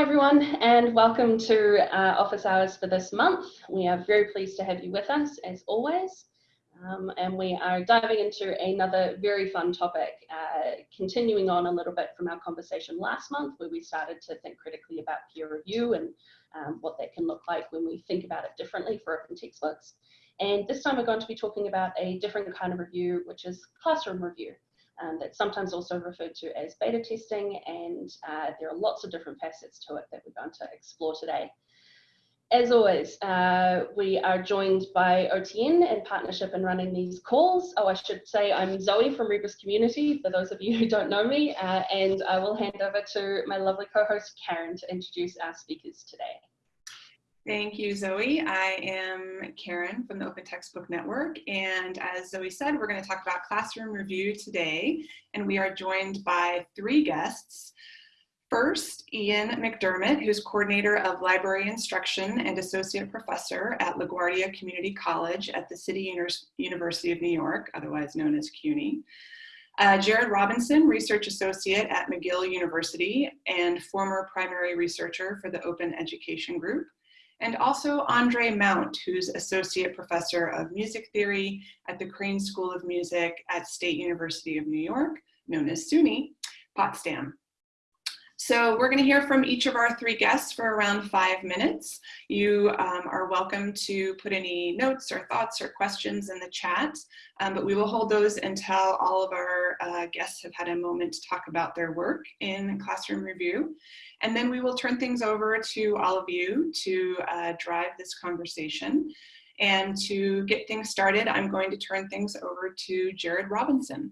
Hi everyone and welcome to uh, office hours for this month. We are very pleased to have you with us as always. Um, and we are diving into another very fun topic, uh, continuing on a little bit from our conversation last month where we started to think critically about peer review and um, what that can look like when we think about it differently for open textbooks. And this time we're going to be talking about a different kind of review, which is classroom review um, that's sometimes also referred to as beta testing, and uh, there are lots of different facets to it that we're going to explore today. As always, uh, we are joined by OTN in partnership in running these calls. Oh, I should say I'm Zoe from Rebus Community, for those of you who don't know me, uh, and I will hand over to my lovely co-host Karen to introduce our speakers today. Thank you, Zoe. I am Karen from the Open Textbook Network. And as Zoe said, we're going to talk about classroom review today. And we are joined by three guests. First, Ian McDermott, who's coordinator of library instruction and associate professor at LaGuardia Community College at the City University of New York, otherwise known as CUNY. Uh, Jared Robinson, research associate at McGill University and former primary researcher for the Open Education Group and also Andre Mount, who's Associate Professor of Music Theory at the Crane School of Music at State University of New York, known as SUNY, Potsdam. So we're gonna hear from each of our three guests for around five minutes. You um, are welcome to put any notes or thoughts or questions in the chat, um, but we will hold those until all of our uh, guests have had a moment to talk about their work in classroom review. And then we will turn things over to all of you to uh, drive this conversation. And to get things started, I'm going to turn things over to Jared Robinson.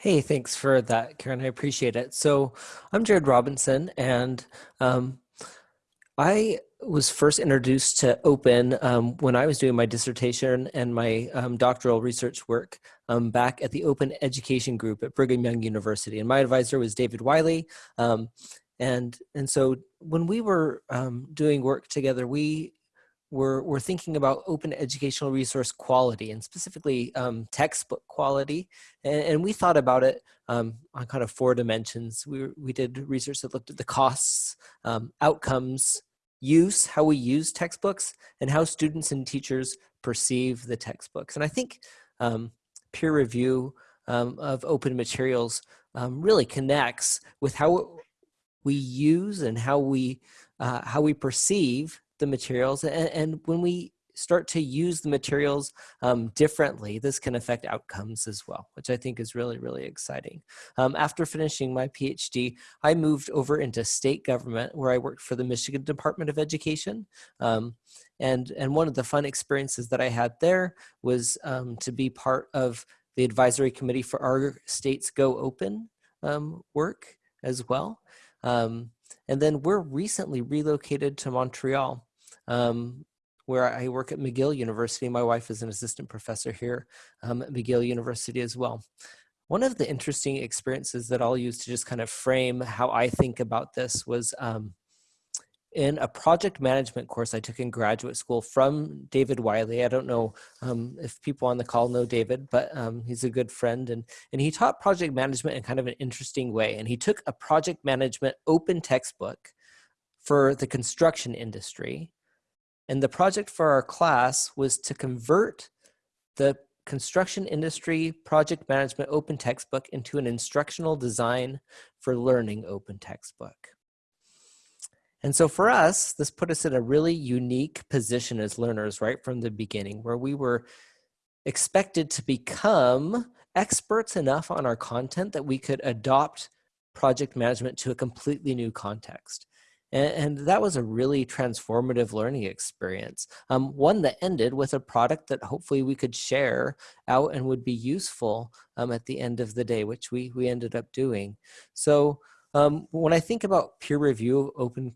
Hey, thanks for that, Karen. I appreciate it. So I'm Jared Robinson, and um, I was first introduced to open um, when I was doing my dissertation and my um, doctoral research work um, back at the Open Education Group at Brigham Young University. And my advisor was David Wiley. Um, and, and so when we were um, doing work together, we were, were thinking about open educational resource quality and specifically um, textbook quality. And, and, we thought about it on kind of four dimensions. We, we did research that looked at the costs, outcomes, use, how we use textbooks, and how students and teachers perceive the textbooks. And I think um, peer review um, of open materials um, really connects with how we use and how we uh, how we perceive the materials and, and when we start to use the materials um, differently, this can affect outcomes as well, which I think is really, really exciting. Um, after finishing my PhD, I moved over into state government where I worked for the Michigan Department of Education. Um, and, and one of the fun experiences that I had there was um, to be part of the advisory committee for our state's Go Open um, work as well. Um, and then we're recently relocated to Montreal. Um, where I work at McGill University. My wife is an assistant professor here um, at McGill University as well. One of the interesting experiences that I'll use to just kind of frame how I think about this was um, in a project management course I took in graduate school from David Wiley. I don't know um, if people on the call know David, but um, he's a good friend. And, and he taught project management in kind of an interesting way. And he took a project management open textbook for the construction industry and the project for our class was to convert the construction industry project management open textbook into an instructional design for learning open textbook. And so for us, this put us in a really unique position as learners right from the beginning where we were expected to become experts enough on our content that we could adopt project management to a completely new context. And, that was a really transformative learning experience. Um, one that ended with a product that hopefully we could share out and would be useful um, at the end of the day, which we, we ended up doing. So um, when I think about peer review open,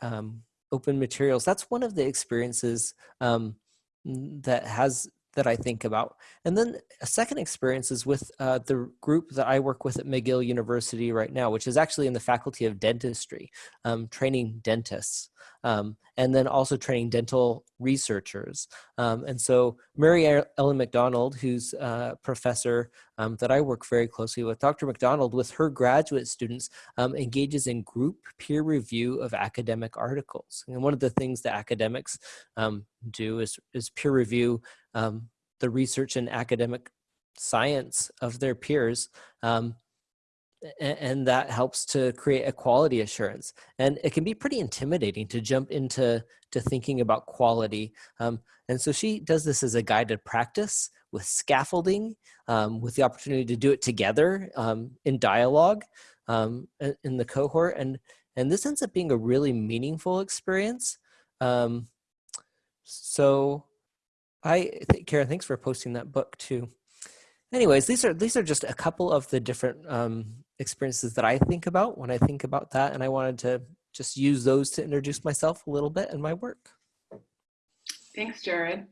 um, open materials, that's one of the experiences um, that has that I think about. And then a second experience is with uh, the group that I work with at McGill University right now, which is actually in the Faculty of Dentistry, um, training dentists. Um, and then also training dental researchers. Um, and so Mary Ellen Macdonald, who's a professor um, that I work very closely with, Dr. Macdonald, with her graduate students, um, engages in group peer review of academic articles. And one of the things that academics um, do is, is peer review um, the research and academic science of their peers um, and that helps to create a quality assurance. And it can be pretty intimidating to jump into to thinking about quality. Um, and so she does this as a guided practice with scaffolding um, with the opportunity to do it together um, in dialogue um, in the cohort. And and this ends up being a really meaningful experience. Um, so i karen thanks for posting that book too. Anyways these are these are just a couple of the different um, experiences that I think about when I think about that. And I wanted to just use those to introduce myself a little bit and my work. Thanks, Jared.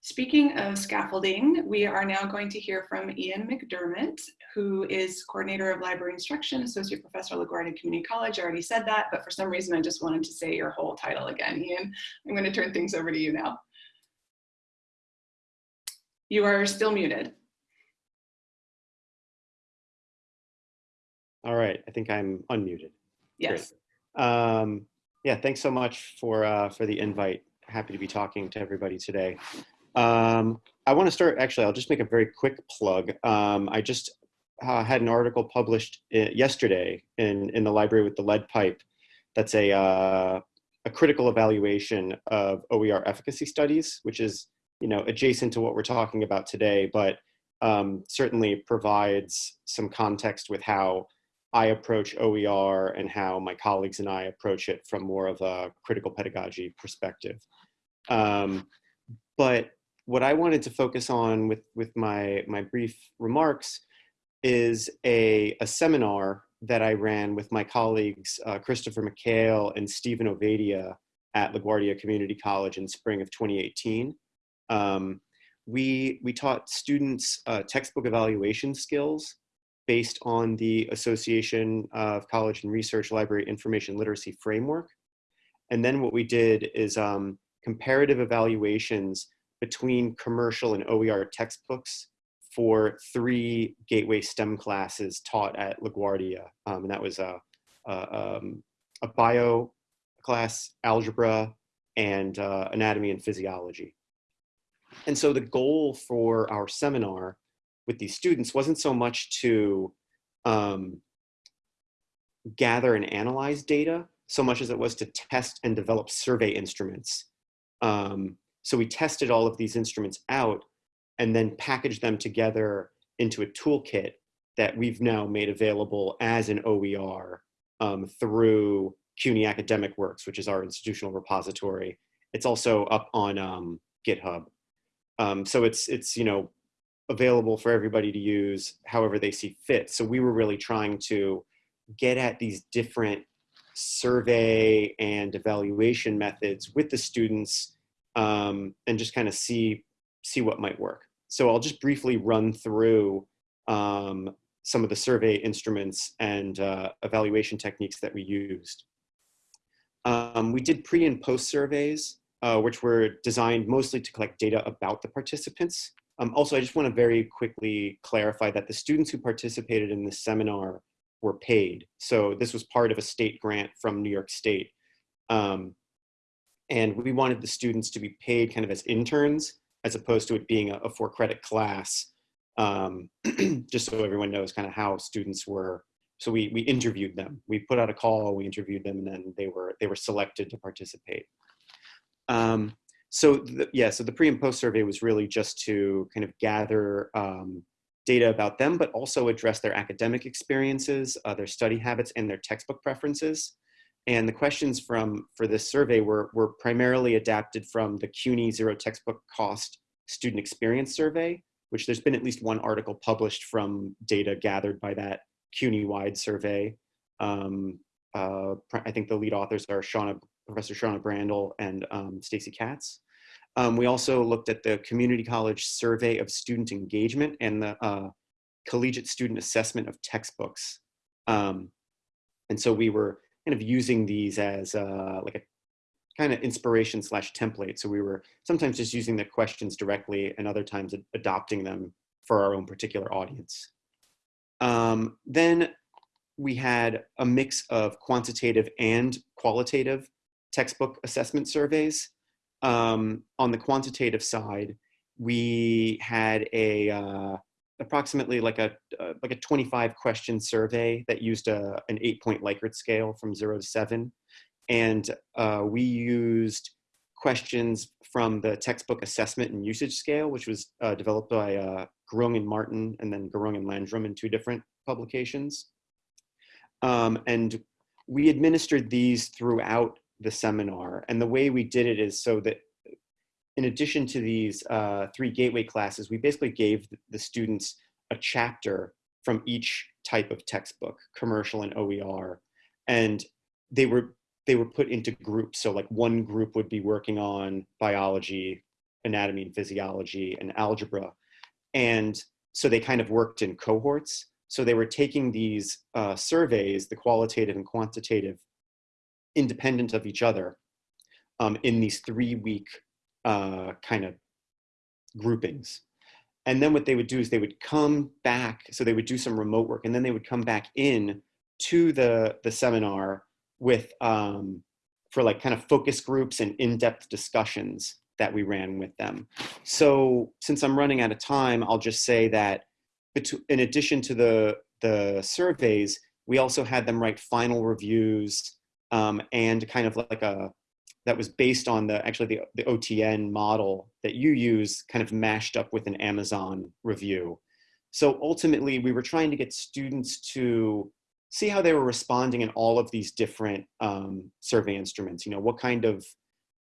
Speaking of scaffolding, we are now going to hear from Ian McDermott, who is coordinator of library instruction, associate professor at LaGuardia Community College. I already said that, but for some reason, I just wanted to say your whole title again. Ian, I'm going to turn things over to you now. You are still muted. All right, I think I'm unmuted. Yes. Um, yeah, thanks so much for uh, for the invite. Happy to be talking to everybody today. Um, I want to start, actually, I'll just make a very quick plug. Um, I just uh, had an article published uh, yesterday in, in the library with the lead pipe. That's a, uh, a critical evaluation of OER efficacy studies, which is you know adjacent to what we're talking about today, but um, certainly provides some context with how I approach OER and how my colleagues and I approach it from more of a critical pedagogy perspective. Um, but what I wanted to focus on with, with my, my brief remarks is a, a seminar that I ran with my colleagues, uh, Christopher McHale and Stephen Ovadia at LaGuardia Community College in spring of 2018. Um, we, we taught students uh, textbook evaluation skills based on the Association of College and Research Library Information Literacy Framework. And then what we did is um, comparative evaluations between commercial and OER textbooks for three gateway STEM classes taught at LaGuardia. Um, and that was a, a, um, a, bio class, algebra, and uh, anatomy and physiology. And so the goal for our seminar with these students wasn't so much to um, gather and analyze data so much as it was to test and develop survey instruments. Um, so we tested all of these instruments out and then packaged them together into a toolkit that we've now made available as an OER um, through CUNY Academic Works, which is our institutional repository. It's also up on um, GitHub. Um, so it's, it's, you know, available for everybody to use however they see fit. So we were really trying to get at these different survey and evaluation methods with the students um, and just kind of see, see what might work. So I'll just briefly run through um, some of the survey instruments and uh, evaluation techniques that we used. Um, we did pre and post surveys, uh, which were designed mostly to collect data about the participants. Um, also, I just want to very quickly clarify that the students who participated in this seminar were paid. So this was part of a state grant from New York State. Um, and we wanted the students to be paid kind of as interns as opposed to it being a, a four credit class, um, just so everyone knows kind of how students were. So we, we interviewed them. We put out a call, we interviewed them, and then they were, they were selected to participate. Um, so the, yeah, so the pre and post survey was really just to kind of gather um, data about them, but also address their academic experiences, uh, their study habits, and their textbook preferences. And the questions from for this survey were, were primarily adapted from the CUNY Zero Textbook Cost Student Experience Survey, which there's been at least one article published from data gathered by that CUNY-wide survey. Um, uh, I think the lead authors are Shauna Professor Shauna Brandel and um, Stacy Katz. Um, we also looked at the Community College Survey of Student Engagement and the uh, Collegiate Student Assessment of Textbooks. Um, and so we were kind of using these as uh, like a kind of inspiration slash template. So we were sometimes just using the questions directly and other times ad adopting them for our own particular audience. Um, then we had a mix of quantitative and qualitative textbook assessment surveys. Um, on the quantitative side, we had a uh, approximately like a uh, like a 25 question survey that used a, an eight point Likert scale from zero to seven. And uh, we used questions from the textbook assessment and usage scale, which was uh, developed by uh, Gurung and Martin and then Gurung and Landrum in two different publications. Um, and we administered these throughout the seminar. And the way we did it is so that in addition to these uh, three gateway classes, we basically gave the students a chapter from each type of textbook, commercial and OER. And they were, they were put into groups. So like one group would be working on biology, anatomy and physiology, and algebra. And so they kind of worked in cohorts. So they were taking these uh, surveys, the qualitative and quantitative, independent of each other um, in these three week uh, kind of groupings. And then what they would do is they would come back, so they would do some remote work, and then they would come back in to the, the seminar with, um, for like kind of focus groups and in-depth discussions that we ran with them. So since I'm running out of time, I'll just say that in addition to the, the surveys, we also had them write final reviews um, and kind of like a, that was based on the actually the, the OTN model that you use kind of mashed up with an Amazon review. So ultimately we were trying to get students to see how they were responding in all of these different um, survey instruments, you know, what kind of,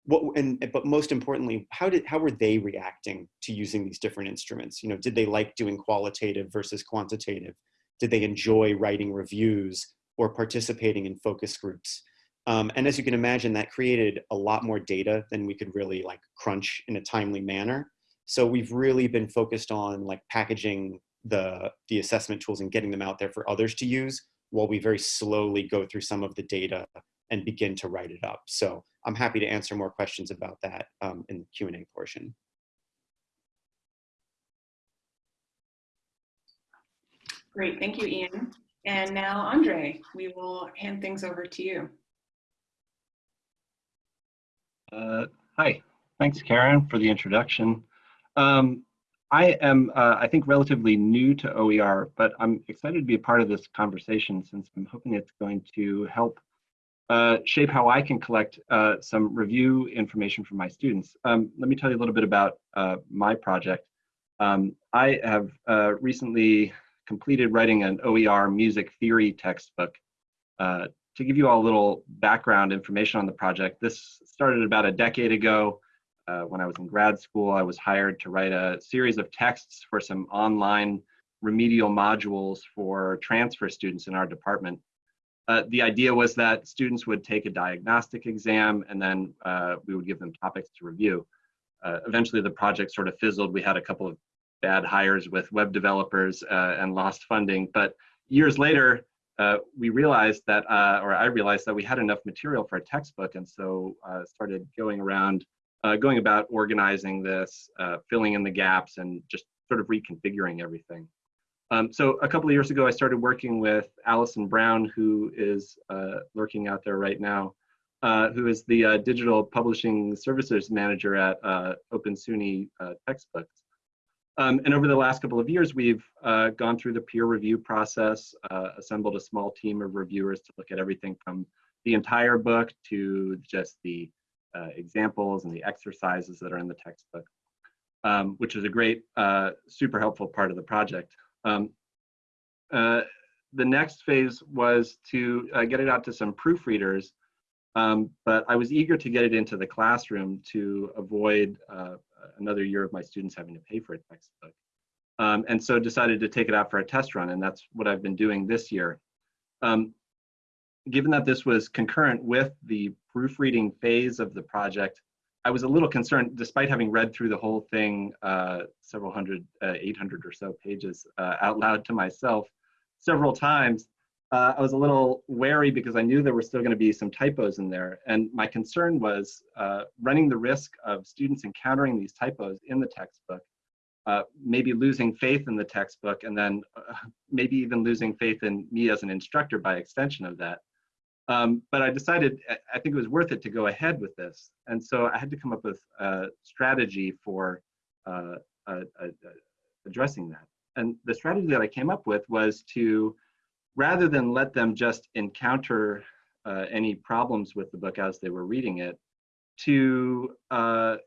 what, and, but most importantly, how did, how were they reacting to using these different instruments? You know, did they like doing qualitative versus quantitative? Did they enjoy writing reviews or participating in focus groups? Um, and as you can imagine, that created a lot more data than we could really like crunch in a timely manner. So we've really been focused on like packaging the, the assessment tools and getting them out there for others to use while we very slowly go through some of the data and begin to write it up. So I'm happy to answer more questions about that um, in the Q&A portion. Great, thank you, Ian. And now, Andre, we will hand things over to you. Uh, hi, thanks Karen for the introduction. Um, I am, uh, I think, relatively new to OER, but I'm excited to be a part of this conversation since I'm hoping it's going to help uh, shape how I can collect uh, some review information from my students. Um, let me tell you a little bit about uh, my project. Um, I have uh, recently completed writing an OER music theory textbook uh, to give you all a little background information on the project, this started about a decade ago. Uh, when I was in grad school, I was hired to write a series of texts for some online remedial modules for transfer students in our department. Uh, the idea was that students would take a diagnostic exam and then uh, we would give them topics to review. Uh, eventually the project sort of fizzled. We had a couple of bad hires with web developers uh, and lost funding, but years later, uh, we realized that, uh, or I realized that we had enough material for a textbook, and so uh, started going around, uh, going about organizing this, uh, filling in the gaps, and just sort of reconfiguring everything. Um, so a couple of years ago, I started working with Allison Brown, who is lurking out there right now, who is the digital publishing services manager at Open SUNY Textbooks. Um, and over the last couple of years, we've uh, gone through the peer review process, uh, assembled a small team of reviewers to look at everything from the entire book to just the uh, examples and the exercises that are in the textbook, um, which is a great, uh, super helpful part of the project. Um, uh, the next phase was to uh, get it out to some proofreaders, um, but I was eager to get it into the classroom to avoid another year of my students having to pay for a textbook. Um, and so decided to take it out for a test run, and that's what I've been doing this year. Um, given that this was concurrent with the proofreading phase of the project, I was a little concerned, despite having read through the whole thing, uh, several hundred, uh, 800 or so pages uh, out loud to myself several times, uh, I was a little wary because I knew there were still going to be some typos in there. And my concern was uh, running the risk of students encountering these typos in the textbook, uh, maybe losing faith in the textbook, and then uh, maybe even losing faith in me as an instructor by extension of that. Um, but I decided I think it was worth it to go ahead with this. And so I had to come up with a strategy for uh, addressing that. And the strategy that I came up with was to rather than let them just encounter uh, any problems with the book as they were reading it, to uh,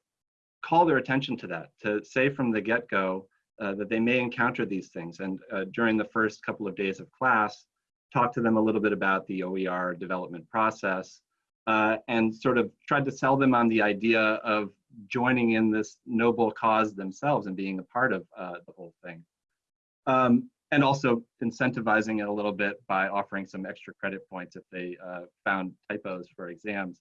call their attention to that, to say from the get-go uh, that they may encounter these things. And uh, during the first couple of days of class, talk to them a little bit about the OER development process, uh, and sort of tried to sell them on the idea of joining in this noble cause themselves and being a part of uh, the whole thing. Um, and also incentivizing it a little bit by offering some extra credit points if they uh, found typos for exams.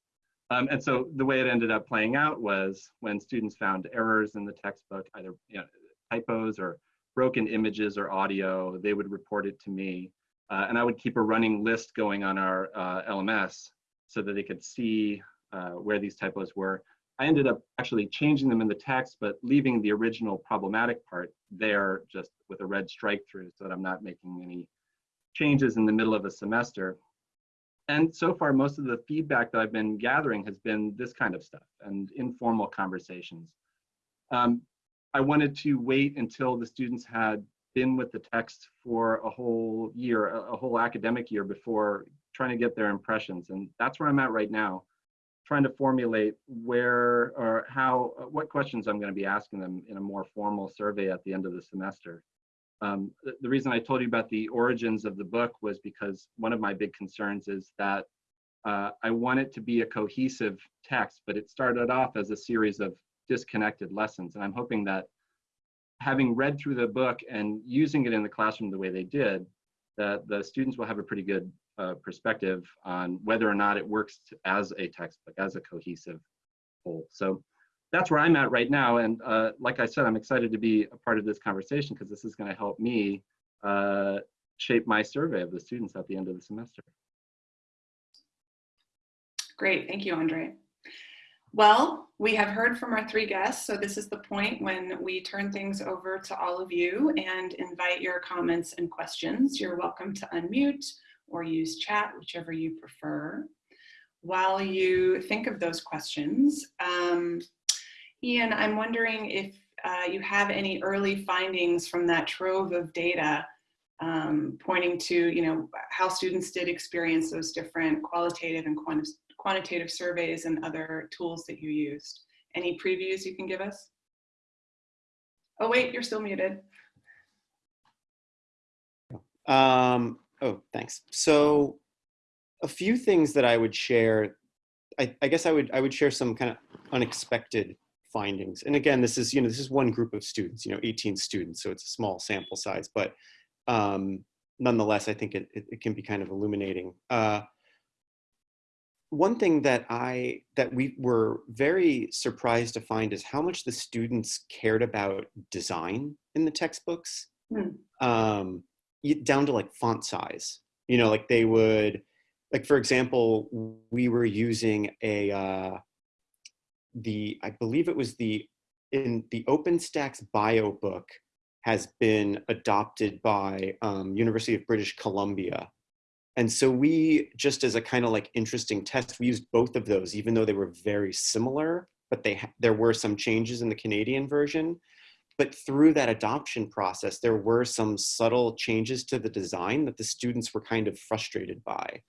Um, and so the way it ended up playing out was when students found errors in the textbook, either you know, typos or broken images or audio, they would report it to me. Uh, and I would keep a running list going on our uh, LMS so that they could see uh, where these typos were. I ended up actually changing them in the text, but leaving the original problematic part there just with a red strike through so that I'm not making any changes in the middle of a semester. And so far, most of the feedback that I've been gathering has been this kind of stuff and informal conversations. Um, I wanted to wait until the students had been with the text for a whole year, a, a whole academic year before trying to get their impressions. And that's where I'm at right now trying to formulate where or how, what questions I'm going to be asking them in a more formal survey at the end of the semester. Um, the, the, reason I told you about the origins of the book was because one of my big concerns is that uh, I want it to be a cohesive text, but it started off as a series of disconnected lessons. And I'm hoping that having read through the book and using it in the classroom the way they did, that the students will have a pretty good uh, perspective on whether or not it works as a textbook, as a cohesive whole. So that's where I'm at right now. And uh, like I said, I'm excited to be a part of this conversation because this is going to help me uh, shape my survey of the students at the end of the semester. Great, thank you, Andre. Well, we have heard from our three guests, so this is the point when we turn things over to all of you and invite your comments and questions. You're welcome to unmute or use chat, whichever you prefer. While you think of those questions, um, Ian, I'm wondering if uh, you have any early findings from that trove of data um, pointing to you know, how students did experience those different qualitative and quant quantitative surveys and other tools that you used. Any previews you can give us? Oh wait, you're still muted. Um, Oh, thanks. So a few things that I would share, I, I, guess I would, I would share some kind of unexpected findings. And again, this is, you know, this is one group of students, you know, 18 students, so it's a small sample size, but um, nonetheless, I think it, it, it, can be kind of illuminating. Uh, one thing that I, that we were very surprised to find is how much the students cared about design in the textbooks. Mm. Um, down to like font size. You know, like they would, like for example, we were using a, uh, the, I believe it was the, in the OpenStax bio book has been adopted by um, University of British Columbia. And so we, just as a kind of like interesting test, we used both of those, even though they were very similar, but they there were some changes in the Canadian version. But through that adoption process, there were some subtle changes to the design that the students were kind of frustrated by.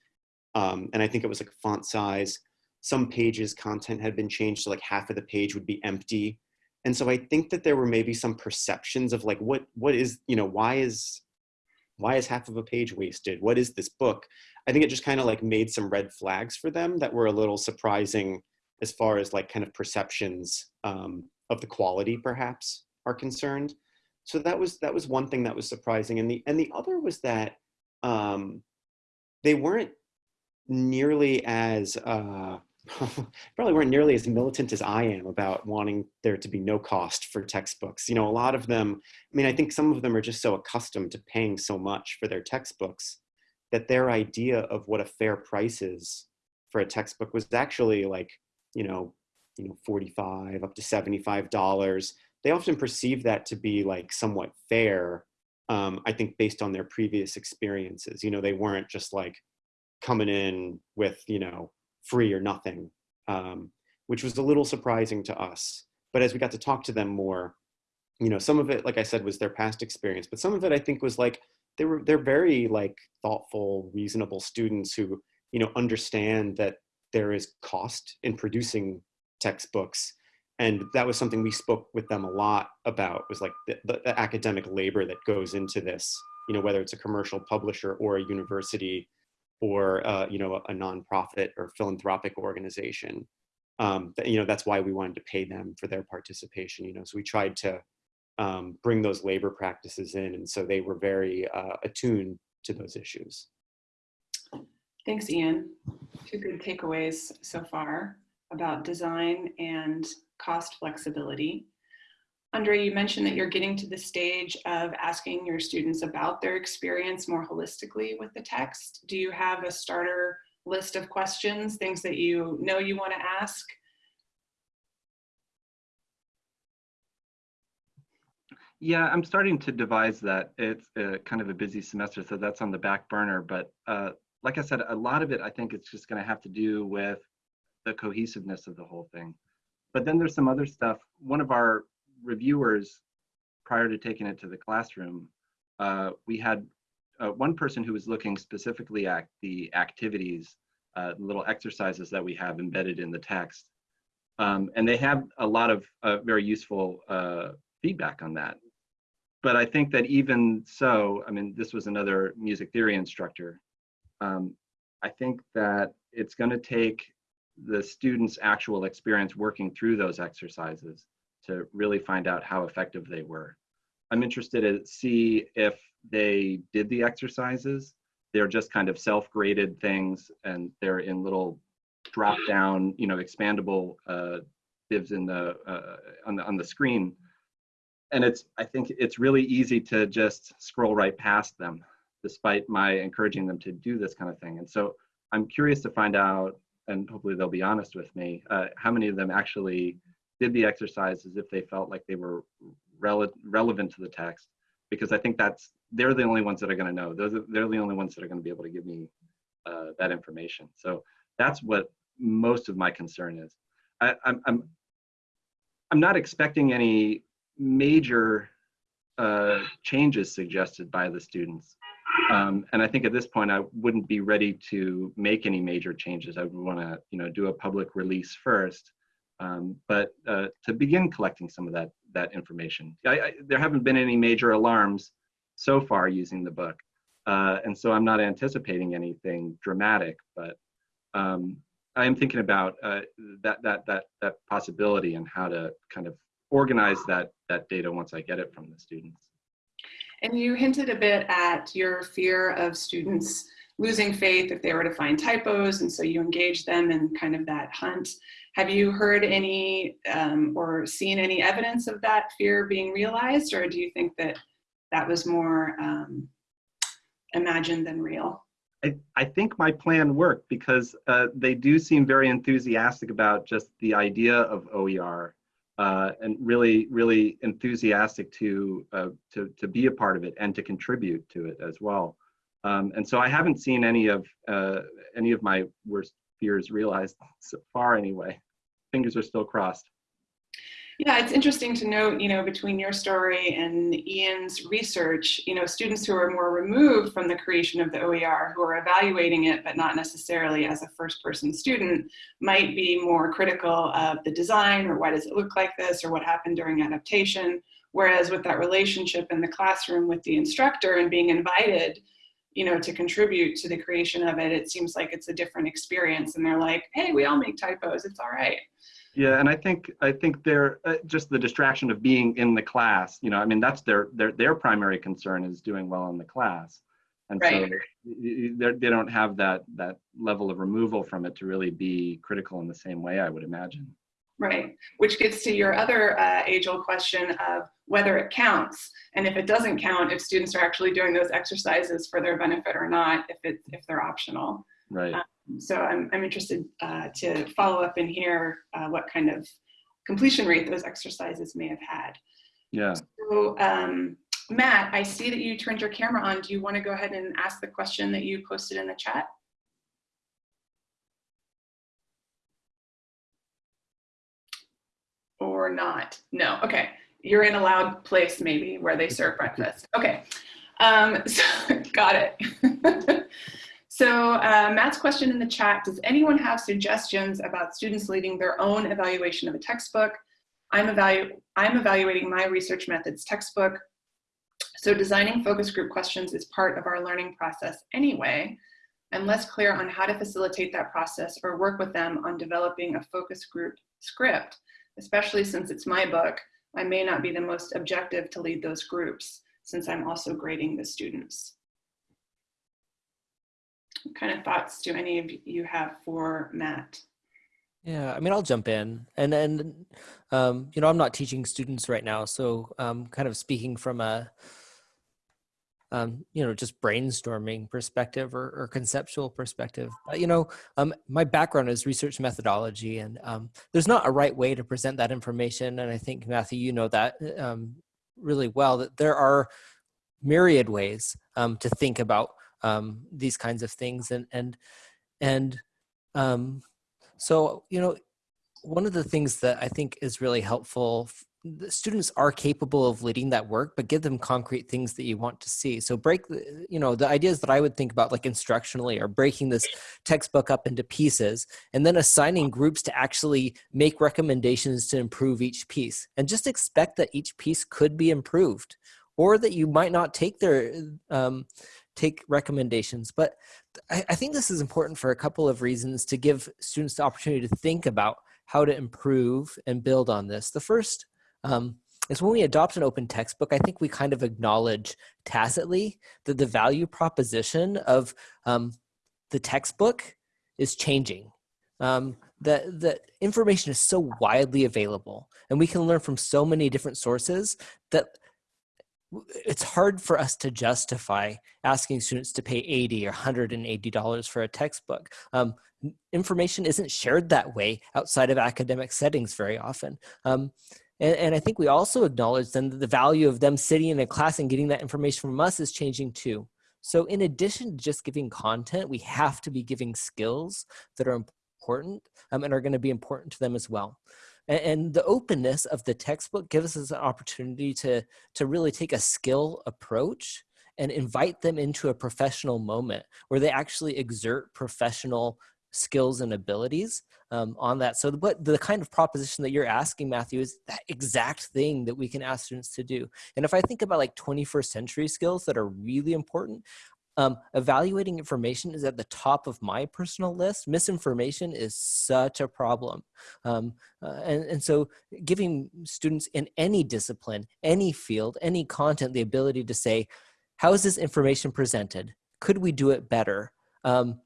Um, and I think it was like font size, some pages content had been changed so like half of the page would be empty. And so I think that there were maybe some perceptions of like, what, what is, you know, why is, why is half of a page wasted? What is this book? I think it just kind of like made some red flags for them that were a little surprising as far as like kind of perceptions um, of the quality perhaps are concerned. So that was that was one thing that was surprising, and the and the other was that um, they weren't nearly as uh, probably weren't nearly as militant as I am about wanting there to be no cost for textbooks. You know, a lot of them. I mean, I think some of them are just so accustomed to paying so much for their textbooks that their idea of what a fair price is for a textbook was actually like, you know, you know, 45 up to $75. They often perceive that to be like somewhat fair, um, I think based on their previous experiences. You know, they weren't just like coming in with, you know, free or nothing, um, which was a little surprising to us. But as we got to talk to them more, you know, some of it, like I said, was their past experience, but some of it I think was like, they were, they're very like thoughtful, reasonable students who, you know, understand that there is cost in producing textbooks. And that was something we spoke with them a lot about was like the, the, the academic labor that goes into this, you know, whether it's a commercial publisher or a university or, uh, you know, a, a nonprofit or philanthropic organization. Um, you know, that's why we wanted to pay them for their participation, you know, so we tried to um, bring those labor practices in. And so they were very uh, attuned to those issues. Thanks, Ian. Two good takeaways so far about design and cost flexibility. Andre, you mentioned that you're getting to the stage of asking your students about their experience more holistically with the text. Do you have a starter list of questions, things that you know you want to ask? Yeah, I'm starting to devise that. It's uh, kind of a busy semester, so that's on the back burner. But uh, like I said, a lot of it, I think it's just going to have to do with the cohesiveness of the whole thing. But then there's some other stuff. One of our reviewers, prior to taking it to the classroom, uh, we had uh, one person who was looking specifically at the activities, uh, little exercises that we have embedded in the text. Um, and they have a lot of uh, very useful uh, feedback on that but I think that even so, I mean, this was another music theory instructor. Um, I think that it's going to take the students' actual experience working through those exercises to really find out how effective they were. I'm interested to see if they did the exercises. They're just kind of self-graded things, and they're in little drop-down, you know, expandable uh, divs in the uh, on the on the screen and it's i think it's really easy to just scroll right past them despite my encouraging them to do this kind of thing and so i'm curious to find out and hopefully they'll be honest with me uh, how many of them actually did the exercises if they felt like they were rele relevant to the text? Because i think that's they're the only ones that are going to know. Those are, they're the only ones that are going to be able to give me uh, that information. So that's what most of my concern is. I, I'm, I'm i'm not expecting any major uh, changes suggested by the students. Um, and I think at this point, I wouldn't be ready to make any major changes. I would want to, you know, do a public release first. Um, but uh, to begin collecting some of that that information, I, I, there haven't been any major alarms so far using the book, uh, and so I'm not anticipating anything dramatic. But um, I am thinking about uh, that that that that possibility and how to kind of organize that, that data once I get it from the students. And you hinted a bit at your fear of students losing faith if they were to find typos, and so you engage them in kind of that hunt. Have you heard any um, or seen any evidence of that fear being realized, or do you think that that was more um, imagined than real? I, I think my plan worked because uh, they do seem very enthusiastic about just the idea of OER uh, and really, really enthusiastic to, uh, to, to be a part of it and to contribute to it as well. Um, and so I haven't seen any of, uh, any of my worst fears realized so far anyway. Fingers are still crossed. Yeah, it's interesting to note, you know, between your story and Ian's research, you know, students who are more removed from the creation of the OER, who are evaluating it, but not necessarily as a first person student, might be more critical of the design or why does it look like this or what happened during adaptation. Whereas with that relationship in the classroom with the instructor and being invited, you know, to contribute to the creation of it, it seems like it's a different experience. And they're like, hey, we all make typos, it's all right. Yeah, and I think I think they're uh, just the distraction of being in the class. You know, I mean, that's their their their primary concern is doing well in the class, and right. so they don't have that that level of removal from it to really be critical in the same way. I would imagine. Right, which gets to your other uh, age-old question of whether it counts, and if it doesn't count, if students are actually doing those exercises for their benefit or not, if it if they're optional. Right. So I'm I'm interested uh, to follow up and hear uh, what kind of completion rate those exercises may have had. Yeah. So um, Matt, I see that you turned your camera on. Do you want to go ahead and ask the question that you posted in the chat? Or not? No. Okay. You're in a loud place maybe where they serve breakfast. Okay. Um, so, got it. so uh, Matt's question in the chat, does anyone have suggestions about students leading their own evaluation of a textbook? I'm, evalu I'm evaluating my research methods textbook. So designing focus group questions is part of our learning process anyway. I'm less clear on how to facilitate that process or work with them on developing a focus group script, especially since it's my book. I may not be the most objective to lead those groups since I'm also grading the students. What kind of thoughts do any of you have for Matt? Yeah, I mean, I'll jump in, and and um, you know, I'm not teaching students right now, so um, kind of speaking from a um, you know, just brainstorming perspective or, or conceptual perspective. But, you know, um, my background is research methodology, and um, there's not a right way to present that information. And I think Matthew, you know that um, really well. That there are myriad ways um, to think about um, these kinds of things, and and and um, so you know, one of the things that I think is really helpful the students are capable of leading that work but give them concrete things that you want to see. So break the, you know the ideas that i would think about like instructionally are breaking this textbook up into pieces and then assigning groups to actually make recommendations to improve each piece and just expect that each piece could be improved or that you might not take their um, take recommendations but I, I think this is important for a couple of reasons to give students the opportunity to think about how to improve and build on this the first um, is when we adopt an open textbook, I think we kind of acknowledge tacitly that the value proposition of um, the textbook is changing. Um, that the information is so widely available and we can learn from so many different sources that it's hard for us to justify asking students to pay 80 or 180 dollars for a textbook um, information isn't shared that way outside of academic settings very often um, and, and I think we also acknowledge then that the value of them sitting in a class and getting that information from us is changing too. So in addition to just giving content, we have to be giving skills that are important um, and are gonna be important to them as well. And, and the openness of the textbook gives us an opportunity to, to really take a skill approach and invite them into a professional moment where they actually exert professional skills and abilities um, on that. So what the kind of proposition that you're asking, Matthew, is that exact thing that we can ask students to do. And if I think about like 21st century skills that are really important, um, evaluating information is at the top of my personal list. Misinformation is such a problem. Um, uh, and, and so giving students in any discipline, any field, any content, the ability to say, how is this information presented? Could we do it better? Um,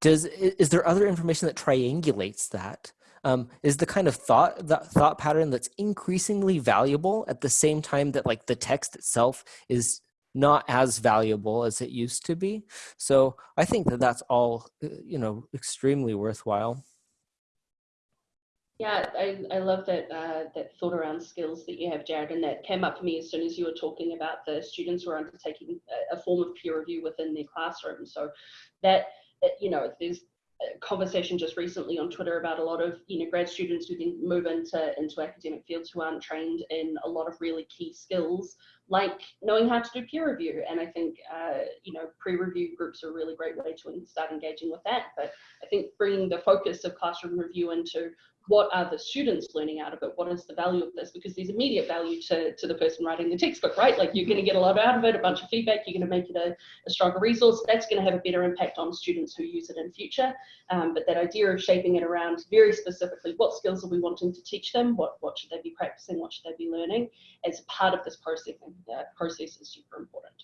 does is there other information that triangulates that? Um, is the kind of thought that thought pattern that's increasingly valuable at the same time that like the text itself is not as valuable as it used to be. So I think that that's all uh, you know extremely worthwhile. Yeah, I, I love that uh, that thought around skills that you have, Jared, and that came up for me as soon as you were talking about the students who are undertaking a, form of peer review within their classroom. So that you know, there's a conversation just recently on Twitter about a lot of you know grad students who then move into into academic fields who aren't trained in a lot of really key skills like knowing how to do peer review. And I think uh, you know pre-review groups are a really great way to start engaging with that. But I think bringing the focus of classroom review into what are the students learning out of it? What is the value of this? Because there's immediate value to, to the person writing the textbook, right? Like you're going to get a lot out of it, a bunch of feedback, you're going to make it a, a stronger resource. That's going to have a better impact on students who use it in future. Um, but that idea of shaping it around very specifically what skills are we wanting to teach them? What, what should they be practicing? What should they be learning? As part of this processing, uh, process is super important.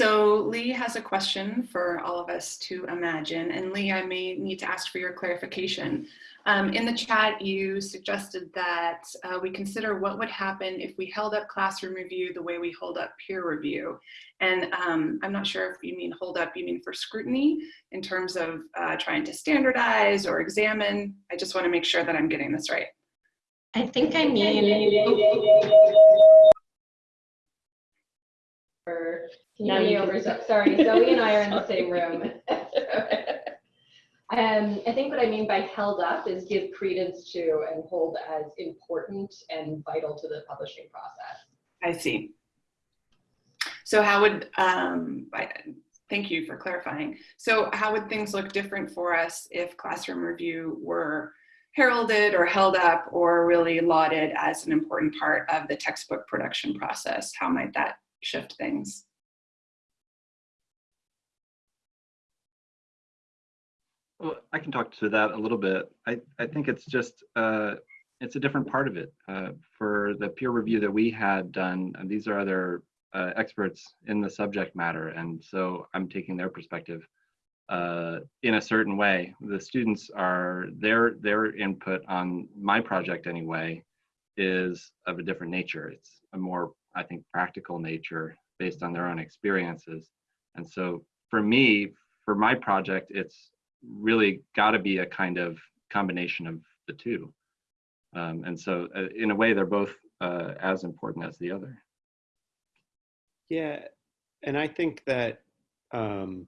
So Lee has a question for all of us to imagine. And Lee, I may need to ask for your clarification. Um, in the chat, you suggested that uh, we consider what would happen if we held up classroom review the way we hold up peer review. And um, I'm not sure if you mean hold up, you mean for scrutiny in terms of uh, trying to standardize or examine. I just want to make sure that I'm getting this right. I think I mean. Can you hear me over? Zo- Sorry, Zoe and I are in the same room. Um, I think what I mean by held up is give credence to and hold as important and vital to the publishing process. I see. So how would, um, I, thank you for clarifying. So how would things look different for us if classroom review were heralded or held up or really lauded as an important part of the textbook production process? How might that shift things? Well, I can talk to that a little bit. I, I think it's just, uh, it's a different part of it. Uh, for the peer review that we had done, and these are other uh, experts in the subject matter, and so I'm taking their perspective uh, in a certain way. The students are, their, their input on my project anyway is of a different nature. It's a more, I think, practical nature based on their own experiences. And so for me, for my project, it's really got to be a kind of combination of the two. Um, and so uh, in a way, they're both uh, as important as the other. Yeah, and I think that um,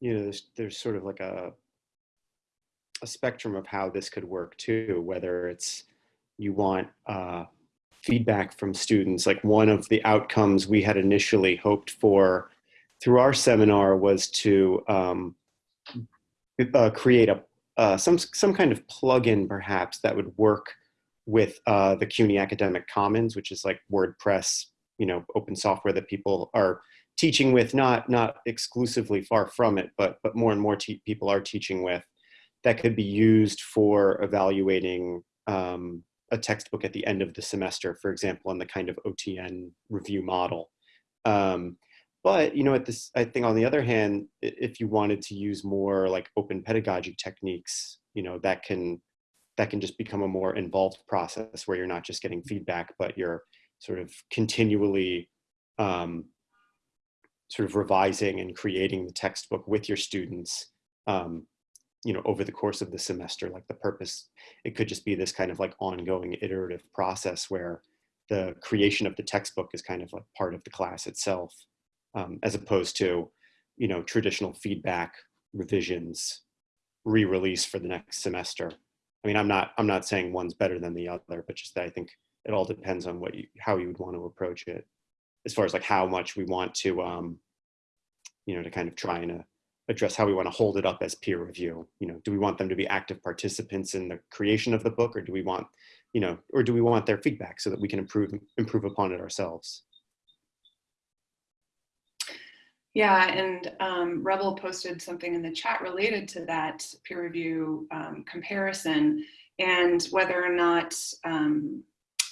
you know there's there's sort of like a a spectrum of how this could work too. Whether it's you want uh, feedback from students, like one of the outcomes we had initially hoped for through our seminar was to um, uh, create a uh, some some kind of plugin perhaps that would work with uh, the CUNY Academic Commons, which is like WordPress, you know, open software that people are teaching with, not not exclusively far from it, but but more and more people are teaching with, that could be used for evaluating um, a textbook at the end of the semester, for example, on the kind of OTN review model. Um, but you know, at this, I think on the other hand, if you wanted to use more like open pedagogy techniques, you know, that can that can just become a more involved process where you're not just getting feedback, but you're sort of continually um, sort of revising and creating the textbook with your students, um, you know, over the course of the semester. Like the purpose, it could just be this kind of like ongoing iterative process where the creation of the textbook is kind of like part of the class itself um, as opposed to, you know, traditional feedback, revisions, re-release for the next semester. I mean, I'm not, I'm not saying one's better than the other, but just that I think it all depends on what you, how you would want to approach it as far as like how much we want to, um, you know, to kind of try and uh, address how we want to hold it up as peer review. You know, do we want them to be active participants in the creation of the book or do we want, you know, or do we want their feedback so that we can improve, improve upon it ourselves? Yeah, and um, Rebel posted something in the chat related to that peer review um, comparison and whether or not um,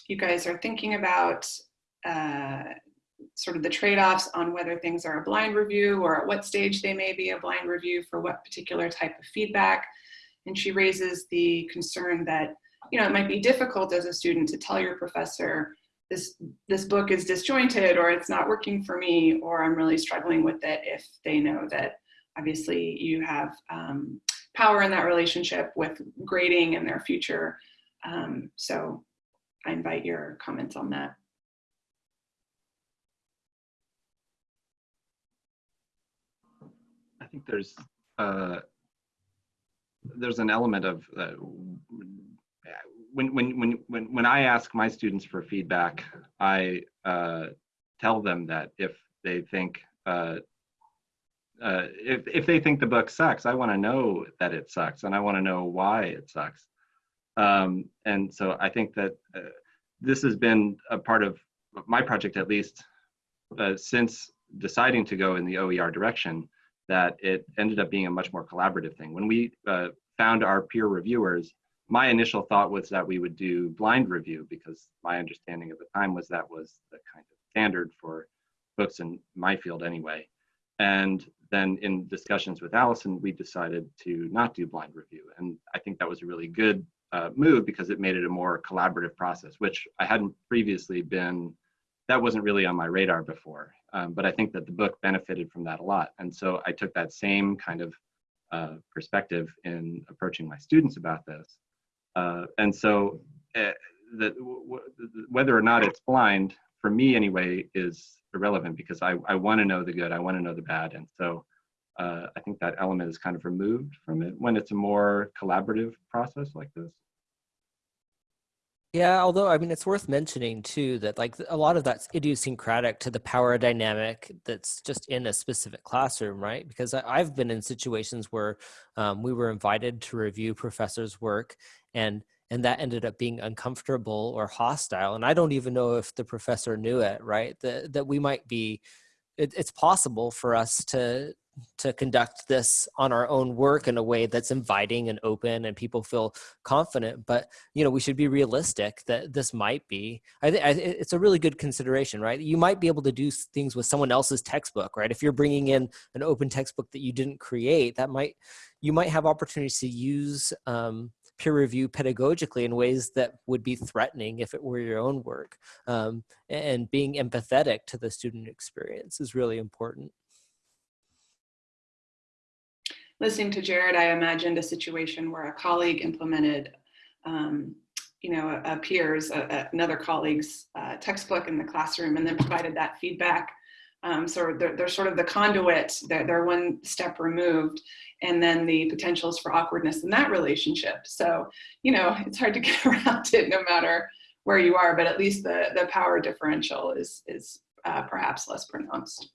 you guys are thinking about uh, sort of the trade-offs on whether things are a blind review or at what stage they may be a blind review for what particular type of feedback. And she raises the concern that, you know, it might be difficult as a student to tell your professor this this book is disjointed or it's not working for me or I'm really struggling with it if they know that obviously you have um, power in that relationship with grading and their future. Um, so I invite your comments on that. I think there's uh, there's an element of uh, when, when, when, when, I ask my students for feedback, I uh, tell them that if they think, uh, uh, if, if they think the book sucks, I want to know that it sucks and I want to know why it sucks. Um, and so I think that uh, this has been a part of my project, at least uh, since deciding to go in the OER direction, that it ended up being a much more collaborative thing. When we uh, found our peer reviewers, my initial thought was that we would do blind review because my understanding at the time was that was the kind of standard for books in my field anyway. And then in discussions with Allison, we decided to not do blind review. And I think that was a really good uh, move because it made it a more collaborative process, which I hadn't previously been, that wasn't really on my radar before. Um, but I think that the book benefited from that a lot. And so I took that same kind of uh, perspective in approaching my students about this. Uh, and so uh, the, whether or not it's blind, for me anyway, is irrelevant because I, I want to know the good, I want to know the bad. And so uh, I think that element is kind of removed from it when it's a more collaborative process like this. Yeah, although I mean, it's worth mentioning too that like a lot of that's idiosyncratic to the power dynamic that's just in a specific classroom, right? Because I, have been in situations where um, we were invited to review professors' work, and and that ended up being uncomfortable or hostile, and I don't even know if the professor knew it, right? That that we might be, it, it's possible for us to to conduct this on our own work in a way that's inviting and open and people feel confident but you know we should be realistic that this might be i think it's a really good consideration right you might be able to do things with someone else's textbook right if you're bringing in an open textbook that you didn't create that might you might have opportunities to use um, peer review pedagogically in ways that would be threatening if it were your own work um, and being empathetic to the student experience is really important listening to Jared, I imagined a situation where a colleague implemented, um, you know, a, a peer's, a, another colleague's uh, textbook in the classroom and then provided that feedback. Um, so they're, they're, sort of the conduit, they're, they're one step removed, and then the potentials for awkwardness in that relationship. So, you know, it's hard to get around it no matter where you are, but at least the, the power differential is, is uh, perhaps less pronounced.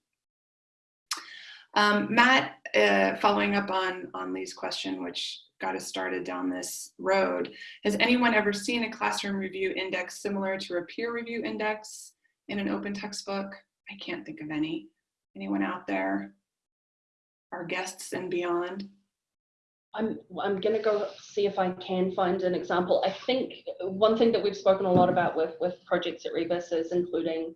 Um, Matt, uh, following up on, on Lee's question, which got us started down this road, has anyone ever seen a classroom review index similar to a peer review index in an open textbook? I can't think of any. Anyone out there? Our guests and beyond? I'm, I'm going to go see if I can find an example. I think one thing that we've spoken a lot about with, with projects at Rebus is including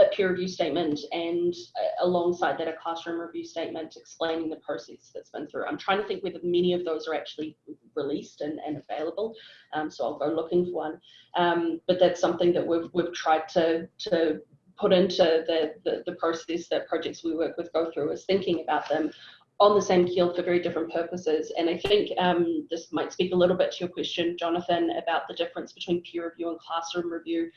a peer review statement and uh, alongside that a classroom review statement explaining the process that's been through. I'm trying to think whether many of those are actually released and, and available, um, so I'll go looking for one. Um, but that's something that we've, we've tried to, to put into the, the, the process that projects we work with go through is thinking about them on the same keel for very different purposes. And I think um, this might speak a little bit to your question, Jonathan, about the difference between peer review and classroom review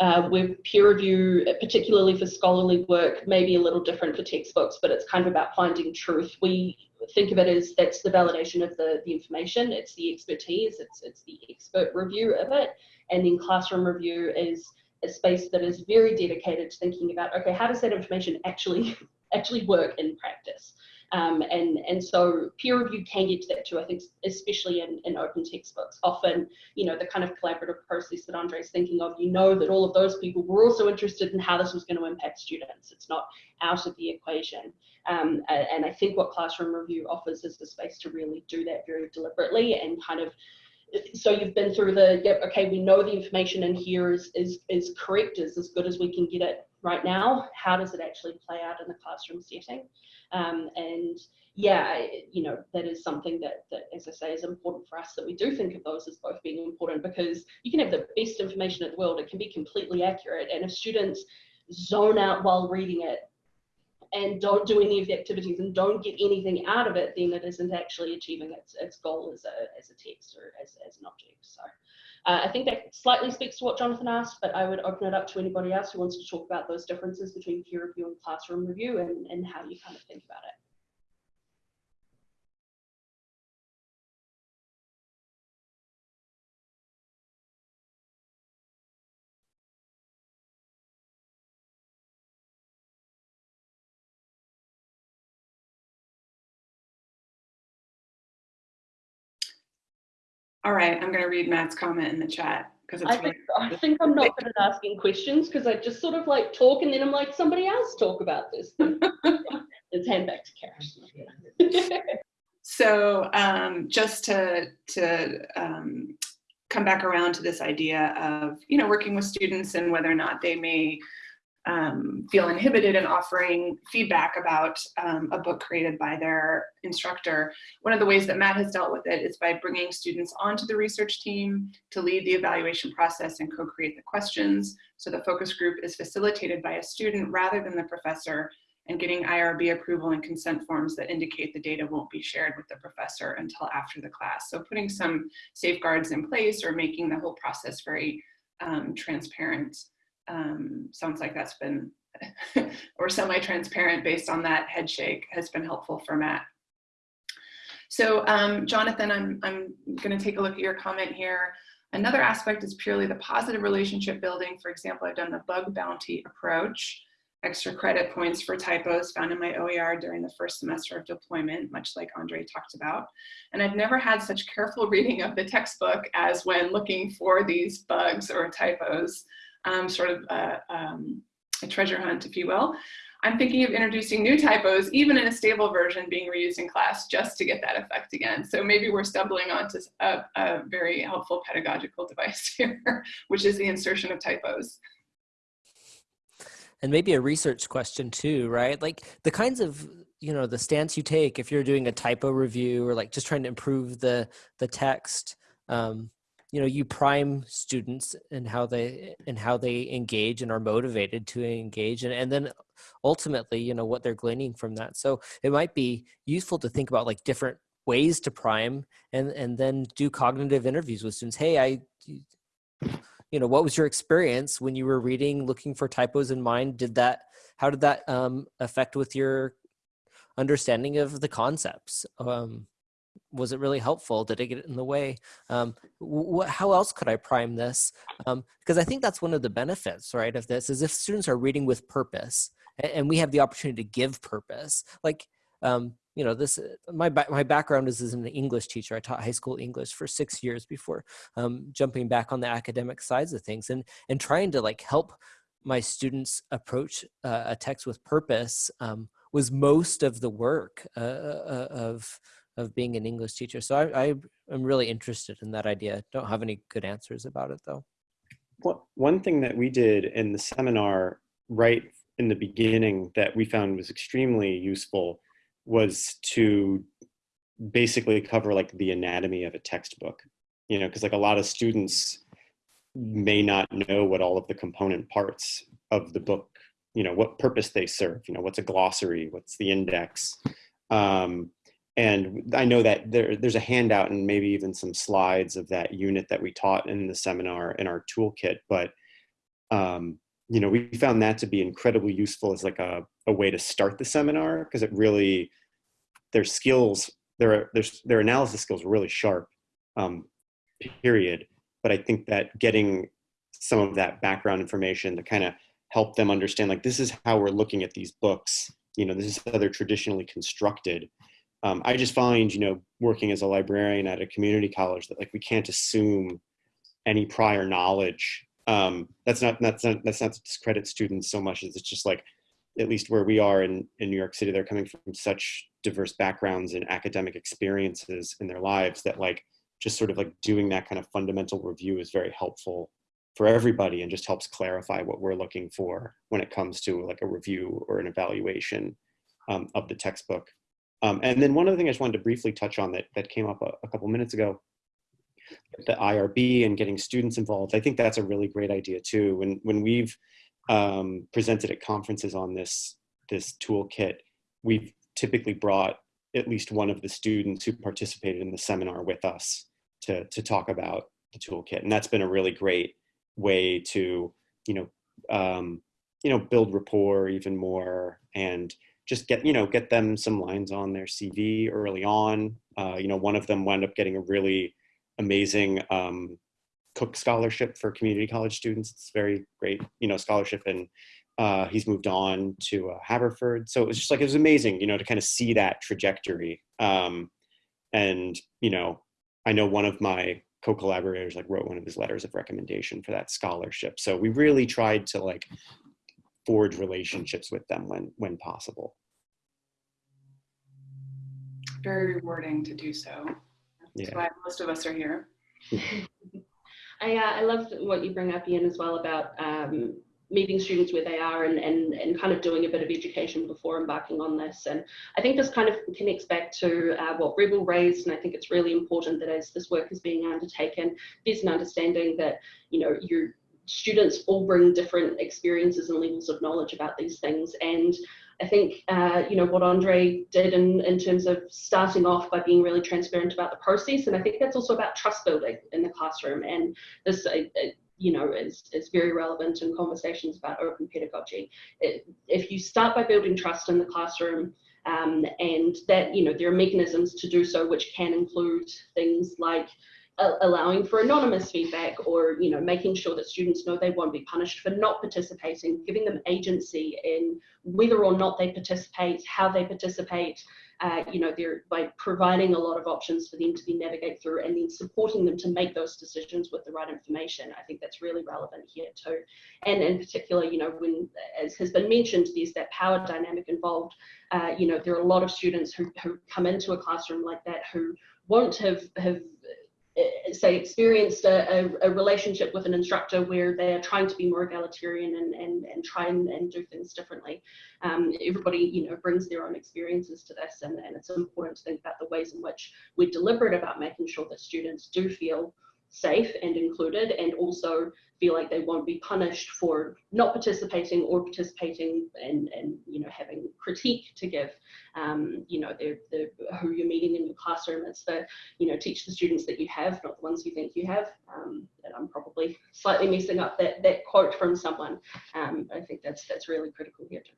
uh, with peer review, particularly for scholarly work, maybe a little different for textbooks, but it's kind of about finding truth. We think of it as that's the validation of the, the information, it's the expertise, it's, it's the expert review of it. And then classroom review is a space that is very dedicated to thinking about, okay, how does that information actually actually work in practice? Um, and, and so peer review can get to that too, I think, especially in, in open textbooks. Often, you know, the kind of collaborative process that Andre's thinking of, you know that all of those people were also interested in how this was going to impact students. It's not out of the equation. Um, and I think what classroom review offers is the space to really do that very deliberately and kind of so you've been through the yep okay we know the information in here is is is correct is as good as we can get it right now how does it actually play out in the classroom setting um, and yeah, you know, that is something that, that, as I say, is important for us that we do think of those as both being important because you can have the best information in the world, it can be completely accurate. And if students zone out while reading it and don't do any of the activities and don't get anything out of it, then it isn't actually achieving its, its goal as a, as a text or as, as an object. So uh, I think that slightly speaks to what Jonathan asked, but I would open it up to anybody else who wants to talk about those differences between peer review and classroom review and, and how you kind of think about it. All right, I'm going to read Matt's comment in the chat because I think, I think I'm not good at asking questions because I just sort of like talk and then I'm like, somebody else talk about this. Let's hand back to Karen. so um, just to, to um, come back around to this idea of, you know, working with students and whether or not they may um, feel inhibited in offering feedback about um, a book created by their instructor. One of the ways that Matt has dealt with it is by bringing students onto the research team to lead the evaluation process and co-create the questions. So the focus group is facilitated by a student rather than the professor and getting IRB approval and consent forms that indicate the data won't be shared with the professor until after the class. So putting some safeguards in place or making the whole process very um, transparent um, sounds like that's been, or semi-transparent based on that head shake has been helpful for Matt. So um, Jonathan, I'm, I'm gonna take a look at your comment here. Another aspect is purely the positive relationship building. For example, I've done the bug bounty approach, extra credit points for typos found in my OER during the first semester of deployment, much like Andre talked about. And I've never had such careful reading of the textbook as when looking for these bugs or typos um, sort of a, um, a treasure hunt, if you will. I'm thinking of introducing new typos, even in a stable version being reused in class just to get that effect again. So maybe we're stumbling onto a, a very helpful pedagogical device here, which is the insertion of typos. And maybe a research question too, right? Like the kinds of, you know, the stance you take if you're doing a typo review or like just trying to improve the the text, um, you know you prime students and how they and how they engage and are motivated to engage and, and then ultimately you know what they're gleaning from that. So it might be useful to think about like different ways to prime and and then do cognitive interviews with students. Hey i you know what was your experience when you were reading looking for typos in mind? Did that how did that um, affect with your understanding of the concepts? Um, was it really helpful? Did it get in the way? Um, how else could I prime this? Um, because I think that's one of the benefits, right, of this is if students are reading with purpose and, and we have the opportunity to give purpose, like, um, you know, this, my, my background is as an English teacher. I taught high school English for six years before um, jumping back on the academic sides of things and, and trying to like help my students approach uh, a text with purpose um, was most of the work uh, uh, of, of being an English teacher. So I, I am really interested in that idea. Don't have any good answers about it though. Well, one thing that we did in the seminar right in the beginning that we found was extremely useful was to basically cover like the anatomy of a textbook, you know, because like a lot of students may not know what all of the component parts of the book, you know, what purpose they serve, you know, what's a glossary, what's the index. Um, and I know that there, there's a handout and maybe even some slides of that unit that we taught in the seminar in our toolkit, but um, you know, we found that to be incredibly useful as like a, a way to start the seminar because it really, their skills, their, their, their analysis skills were really sharp, um, period. But I think that getting some of that background information to kind of help them understand like this is how we're looking at these books, you know, this is how they're traditionally constructed um, I just find, you know, working as a librarian at a community college that like we can't assume any prior knowledge. Um, that's not that's not that's not to discredit students so much as it's just like at least where we are in in New York City, they're coming from such diverse backgrounds and academic experiences in their lives that like just sort of like doing that kind of fundamental review is very helpful for everybody and just helps clarify what we're looking for when it comes to like a review or an evaluation um, of the textbook. Um, and then one other thing I just wanted to briefly touch on that, that came up a, a couple minutes ago, the IRB and getting students involved. I think that's a really great idea too. When, when we've um, presented at conferences on this, this toolkit, we've typically brought at least one of the students who participated in the seminar with us to, to talk about the toolkit. And that's been a really great way to, you know, um, you know, build rapport even more and just get you know get them some lines on their CV early on. Uh, you know, one of them wound up getting a really amazing um, Cooke scholarship for community college students. It's very great, you know, scholarship, and uh, he's moved on to uh, Haverford. So it was just like it was amazing, you know, to kind of see that trajectory. Um, and you know, I know one of my co-collaborators like wrote one of his letters of recommendation for that scholarship. So we really tried to like forge relationships with them when when possible very rewarding to do so. That's yeah. why most of us are here. I, uh, I love what you bring up, Ian, as well about um, meeting students where they are and, and, and kind of doing a bit of education before embarking on this. And I think this kind of connects back to uh, what Rebel raised, and I think it's really important that as this work is being undertaken, there's an understanding that, you know, your students all bring different experiences and levels of knowledge about these things. And I think, uh, you know, what Andre did in, in terms of starting off by being really transparent about the process. And I think that's also about trust building in the classroom. And this, uh, you know, is, is very relevant in conversations about open pedagogy. It, if you start by building trust in the classroom, um, and that, you know, there are mechanisms to do so, which can include things like allowing for anonymous feedback or, you know, making sure that students know they won't be punished for not participating, giving them agency in whether or not they participate, how they participate, uh, you know, they're by providing a lot of options for them to then navigate through and then supporting them to make those decisions with the right information. I think that's really relevant here too. And in particular, you know, when, as has been mentioned, there's that power dynamic involved. Uh, you know, there are a lot of students who, who come into a classroom like that who won't have, have say experienced a, a, a, relationship with an instructor where they're trying to be more egalitarian and, and, and try and, and do things differently. Um, everybody, you know, brings their own experiences to this and, and it's important to think about the ways in which we're deliberate about making sure that students do feel safe and included and also feel like they won't be punished for not participating or participating and, and you know having critique to give. Um, you know the, the who you're meeting in your classroom it's the you know teach the students that you have not the ones you think you have. Um, and I'm probably slightly messing up that that quote from someone. Um, I think that's that's really critical here too.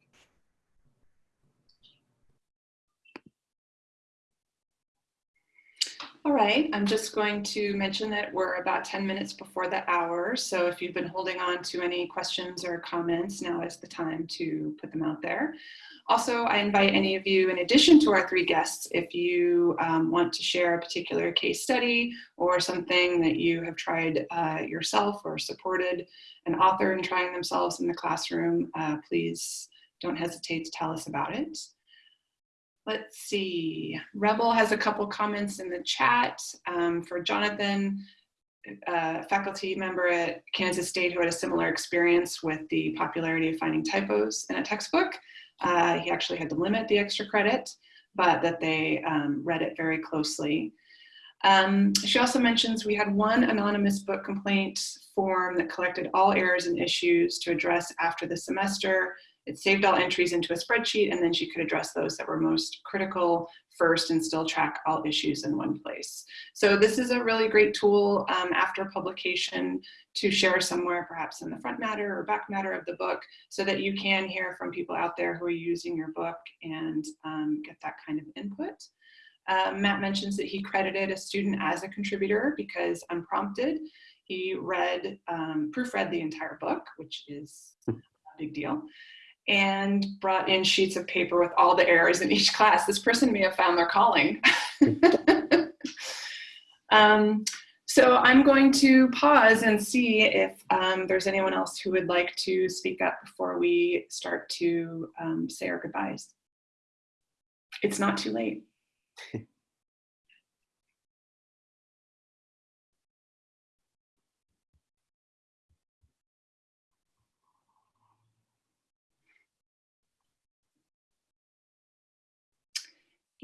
All right, I'm just going to mention that we're about 10 minutes before the hour. So if you've been holding on to any questions or comments, now is the time to put them out there. Also, I invite any of you, in addition to our three guests, if you um, want to share a particular case study or something that you have tried uh, yourself or supported an author in trying themselves in the classroom, uh, please don't hesitate to tell us about it. Let's see, Rebel has a couple comments in the chat um, for Jonathan, a faculty member at Kansas State who had a similar experience with the popularity of finding typos in a textbook. Uh, he actually had to limit the extra credit, but that they um, read it very closely. Um, she also mentions we had one anonymous book complaint form that collected all errors and issues to address after the semester it saved all entries into a spreadsheet and then she could address those that were most critical first and still track all issues in one place. So this is a really great tool um, after publication to share somewhere perhaps in the front matter or back matter of the book so that you can hear from people out there who are using your book and um, get that kind of input. Uh, Matt mentions that he credited a student as a contributor because unprompted, he read, um, proofread the entire book, which is a big deal and brought in sheets of paper with all the errors in each class. This person may have found their calling. um, so I'm going to pause and see if um, there's anyone else who would like to speak up before we start to um, say our goodbyes. It's not too late.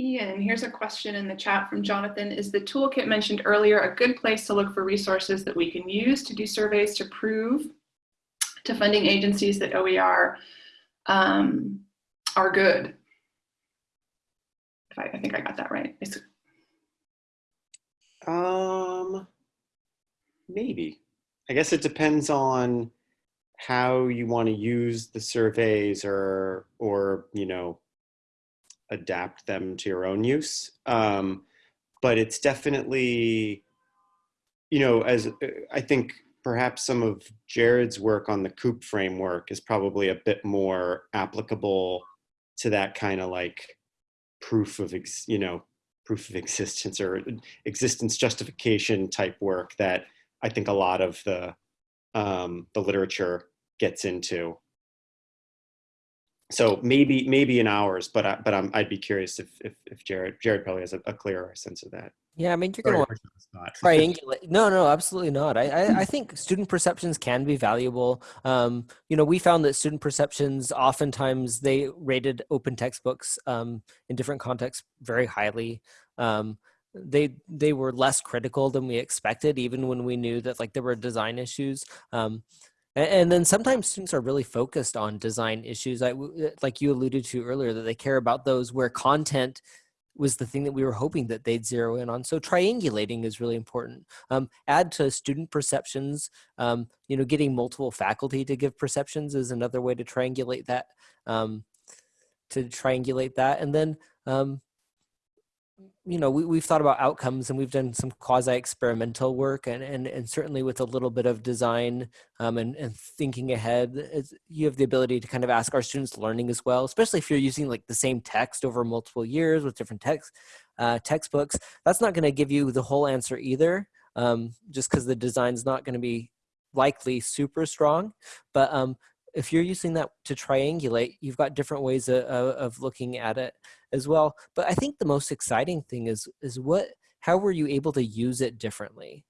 Ian, here's a question in the chat from Jonathan. Is the toolkit mentioned earlier a good place to look for resources that we can use to do surveys to prove to funding agencies that OER um, are good? I, I, think I got that right. Um, maybe. I guess it depends on how you want to use the surveys or, or, you know, adapt them to your own use. Um, but it's definitely, you know, as uh, I think perhaps some of Jared's work on the COOP framework is probably a bit more applicable to that kind of like proof of, you know, proof of existence or existence justification type work that I think a lot of the um, the literature gets into so maybe maybe in hours, but I, but I'm, I'd be curious if, if if Jared Jared probably has a, a clearer sense of that. Yeah, I mean, you're going to to put you on the spot. triangulate. No, no, absolutely not. I, I, I think student perceptions can be valuable. Um, you know, we found that student perceptions oftentimes they rated open textbooks um, in different contexts very highly. Um, they they were less critical than we expected, even when we knew that like there were design issues. Um, and then sometimes students are really focused on design issues, w- like you alluded to earlier, that they care about those where content was the thing that we were hoping that they'd zero in on. So triangulating is really important. Um, add to student perceptions, um, you know, getting multiple faculty to give perceptions is another way to triangulate that, um, to triangulate that. And then, um, you know, we, we've thought about outcomes and we've done some quasi experimental work and, and, and certainly with a little bit of design um, and, and thinking ahead, you have the ability to kind of ask our students learning as well, especially if you're using like the same text over multiple years with different text, uh, textbooks. That's not going to give you the whole answer either, um, just because the design's not going to be likely super strong. But um, if you're using that to triangulate, you've got different ways of, of looking at it as well. But I think the most exciting thing is is what how were you able to use it differently?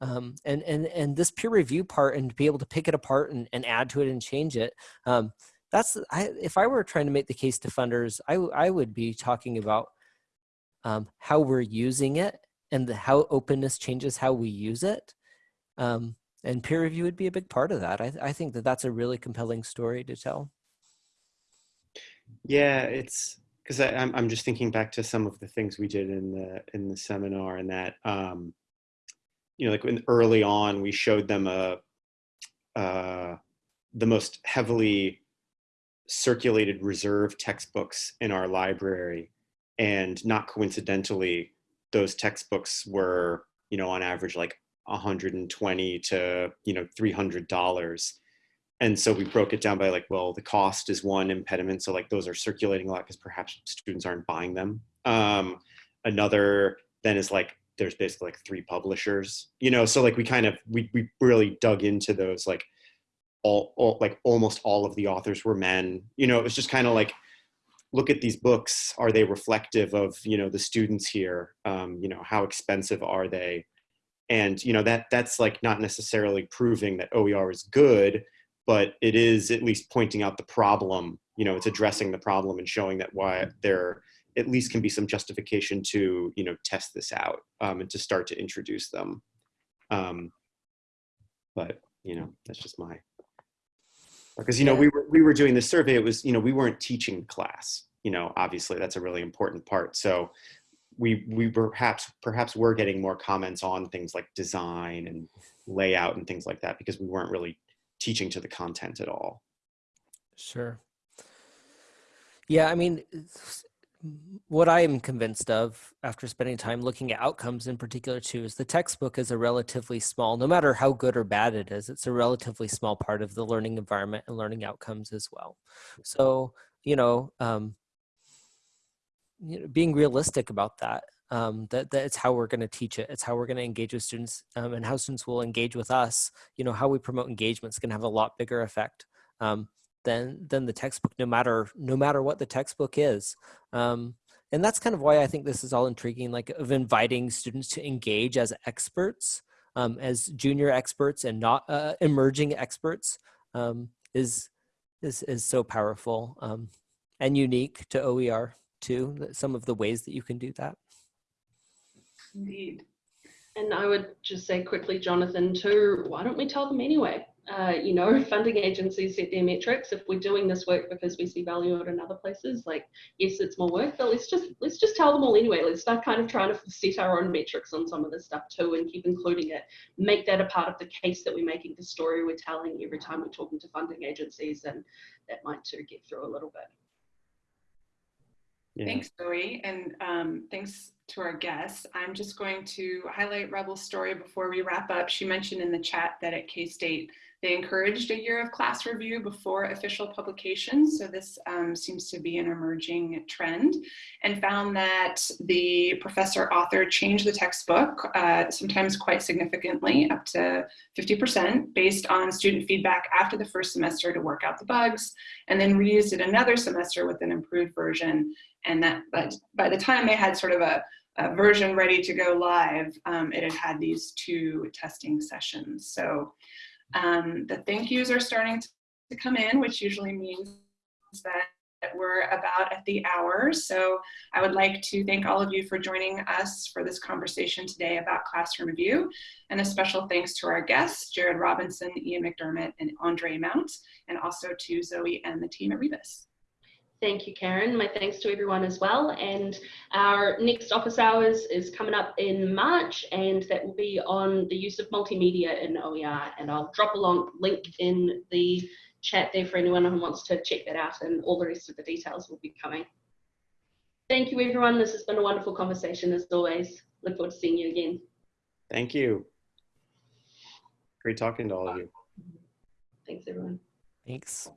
Um, and and and this peer review part and be able to pick it apart and, and add to it and change it. Um, that's I, if I were trying to make the case to funders, I I would be talking about um, how we're using it and the, how openness changes how we use it. Um, and peer review would be a big part of that. I, I think that that's a really compelling story to tell. Yeah, it's because I'm I'm just thinking back to some of the things we did in the in the seminar and that um, you know like when early on we showed them a uh, the most heavily circulated reserve textbooks in our library. And not coincidentally those textbooks were you know on average like 120 to you know 300 dollars and so we broke it down by like well the cost is one impediment. So like those are circulating a lot because perhaps students aren't buying them. Um, another then is like there's basically like three publishers you know? So like we kind of we, we really dug into those like all, all like almost all of the authors were men. You know it was just kind of like look at these books. Are they reflective of you know the students here? Um, you know how expensive are they? And you know that that's like not necessarily proving that oer is good but it is at least pointing out the problem you know it's addressing the problem and showing that why there at least can be some justification to you know test this out um, and to start to introduce them. Um, but you know that's just my because you know we were we were doing this survey it was you know we weren't teaching class you know obviously that's a really important part. So we we perhaps perhaps were getting more comments on things like design and layout and things like that because we weren't really teaching to the content at all Sure. Yeah, I mean, what I am convinced of after spending time looking at outcomes in particular too is the textbook is a relatively small, no matter how good or bad it is, it's a relatively small part of the learning environment and learning outcomes as well. So, you know, um, you know being realistic about that, um, that, that it's how we're going to teach it, it's how we're going to engage with students um, and how students will engage with us. You know, how we promote engagement is going to have a lot bigger effect. Um, than than the textbook no matter no matter what the textbook is um, and that's kind of why i think this is all intriguing like of inviting students to engage as experts um, as junior experts and not uh, emerging experts um, is is is so powerful um, and unique to oer too some of the ways that you can do that Indeed. And I would just say quickly, Jonathan, too, why don't we tell them anyway? Uh, you know, funding agencies set their metrics. If we're doing this work because we see value in other places, like yes, it's more work, but let's just let's just tell them all anyway. Let's start kind of trying to set our own metrics on some of this stuff too, and keep including it. Make that a part of the case that we're making, the story we're telling every time we're talking to funding agencies, and that might too get through a little bit. yeah Thanks, Zoe, and um, thanks to our guests. I'm just going to highlight Rebel's story before we wrap up. She mentioned in the chat that at K-State, they encouraged a year of class review before official publication. So this um, seems to be an emerging trend and found that the professor author changed the textbook, uh, sometimes quite significantly, up to 50% based on student feedback after the first semester to work out the bugs, and then reused it another semester with an improved version and that by the time they had sort of a, uh, version ready to go live, um, it had had these two testing sessions. So um, the thank yous are starting to come in, which usually means that we're about at the hour. So I would like to thank all of you for joining us for this conversation today about classroom review. And a special thanks to our guests, Jared Robinson, Ian McDermott, and Andre Mount, and also to Zoe and the team at Rebus. Thank you, Karen. My thanks to everyone as well. And our next office hours is coming up in March, and that will be on the use of multimedia in OER. And I'll drop a long link in the chat there for anyone who wants to check that out, and all the rest of the details will be coming. Thank you, everyone. This has been a wonderful conversation as always. Look forward to seeing you again. Thank you. Great talking to all of you. Thanks, everyone. Thanks.